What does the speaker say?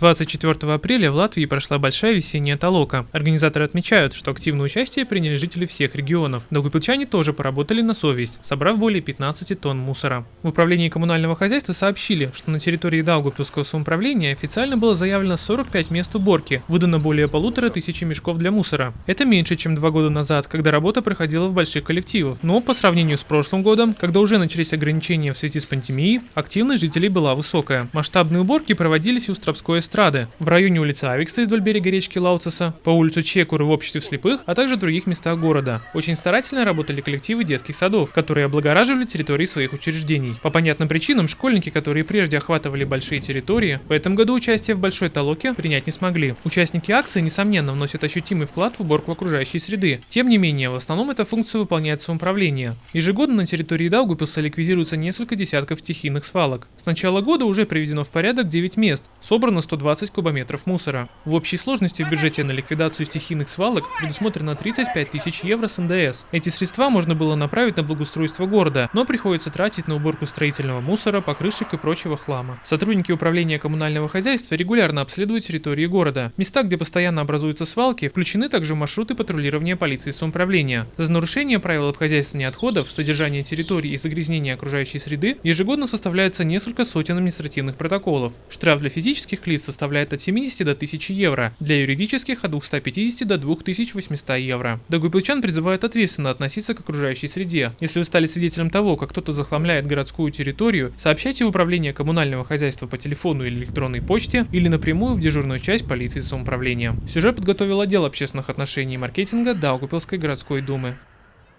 24 апреля в Латвии прошла большая весенняя толока. Организаторы отмечают, что активное участие приняли жители всех регионов. Даугавпилчане тоже поработали на совесть, собрав более 15 тонн мусора. В управлении коммунального хозяйства сообщили, что на территории Даугавпилского самоуправления официально было заявлено 45 мест уборки, выдано более полутора тысячи мешков для мусора. Это меньше, чем два года назад, когда работа проходила в больших коллективах. Но по сравнению с прошлым годом, когда уже начались ограничения в связи с пандемией, активность жителей была высокая. Масштабные уборки проводились у Стропской эстрады, в районе улицы Авикса вдоль берега речки Лауцеса, по улицу Чекуры в обществе слепых, а также в других местах города. Очень старательно работали коллективы детских садов, которые облагораживали территории своих учреждений. По понятным причинам, школьники, которые прежде охватывали большие территории, в этом году участие в большой толоке принять не смогли. Участники акции, несомненно, вносят ощутимый вклад в уборку окружающей среды. Тем не менее, в основном эта функция выполняет самоуправление. Ежегодно на территории Даугупилса ликвидируется несколько десятков стихийных свалок. С начала года уже приведено в порядок 9 мест, собрано 120 кубометров мусора. В общей сложности в бюджете на ликвидацию стихийных свалок предусмотрено 35 тысяч евро с НДС. Эти средства можно было направить на благоустройство города, но приходится тратить на уборку строительного мусора, покрышек и прочего хлама. Сотрудники управления коммунального хозяйства регулярно обследуют территории города. Места, где постоянно образуются свалки, включены также маршруты патрулирования полиции самоуправления. За нарушение правил обхозяйствования отходов, содержания территории и загрязнения окружающей среды ежегодно составляется несколько сотен административных протоколов. Штраф для физических лиц составляет от 70 до 1000 евро, для юридических от 250 до 2800 евро. Дагуйпилчан призывают ответственно относиться к окружающей среде. Если вы стали свидетелем того, как кто-то захламляет городскую территорию, сообщайте в управление коммунального хозяйства по телефону или электронной почте или напрямую в дежурную часть полиции самоуправления. Сюжет подготовил отдел общественных отношений и маркетинга Даугупилской городской думы.